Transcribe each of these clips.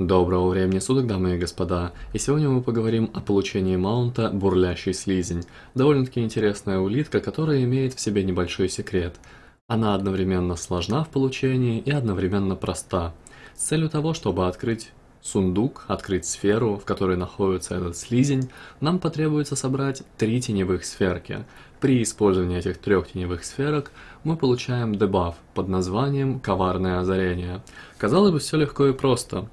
Доброго времени суток, дамы и господа, и сегодня мы поговорим о получении маунта «Бурлящий слизень». Довольно-таки интересная улитка, которая имеет в себе небольшой секрет. Она одновременно сложна в получении и одновременно проста. С целью того, чтобы открыть сундук, открыть сферу, в которой находится этот слизень, нам потребуется собрать три теневых сферки. При использовании этих трех теневых сферок мы получаем дебаф под названием «Коварное озарение». Казалось бы, все легко и просто.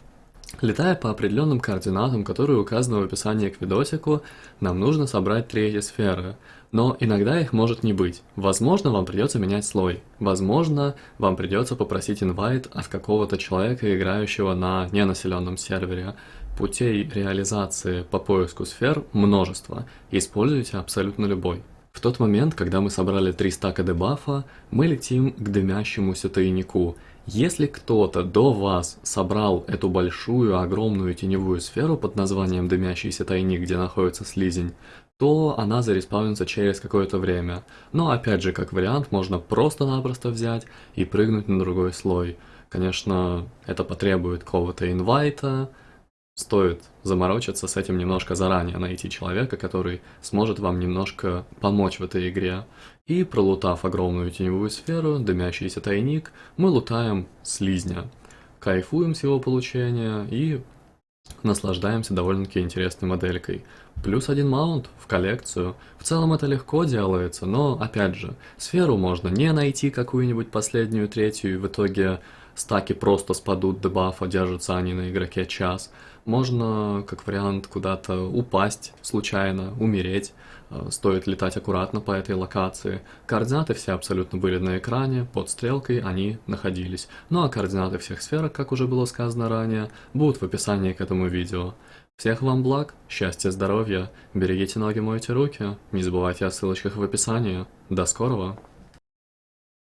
Летая по определенным координатам, которые указаны в описании к видосику, нам нужно собрать три сферы. Но иногда их может не быть. Возможно, вам придется менять слой. Возможно, вам придется попросить инвайт от какого-то человека, играющего на ненаселенном сервере. Путей реализации по поиску сфер множество. Используйте абсолютно любой. В тот момент, когда мы собрали три стака дебафа, мы летим к дымящемуся тайнику. Если кто-то до вас собрал эту большую, огромную теневую сферу под названием дымящийся тайник, где находится слизень, то она зареспаунится через какое-то время. Но опять же, как вариант, можно просто-напросто взять и прыгнуть на другой слой. Конечно, это потребует какого-то инвайта, стоит заморочиться с этим немножко заранее, найти человека, который сможет вам немножко помочь в этой игре. И пролутав огромную теневую сферу, дымящийся тайник, мы лутаем слизня. Кайфуем с его получения и наслаждаемся довольно-таки интересной моделькой. Плюс один маунт в коллекцию. В целом это легко делается, но, опять же, сферу можно не найти какую-нибудь последнюю, третью, и в итоге стаки просто спадут дебафа, держатся они на игроке час. Можно, как вариант, куда-то упасть случайно, умереть. Э, стоит летать аккуратно по этой локации. Координаты все абсолютно были на экране, под стрелкой они находились. Ну а координаты всех сферок, как уже было сказано ранее, будут в описании к этому видео. Всех вам благ, счастья, здоровья, берегите ноги, мойте руки, не забывайте о ссылочках в описании. До скорого!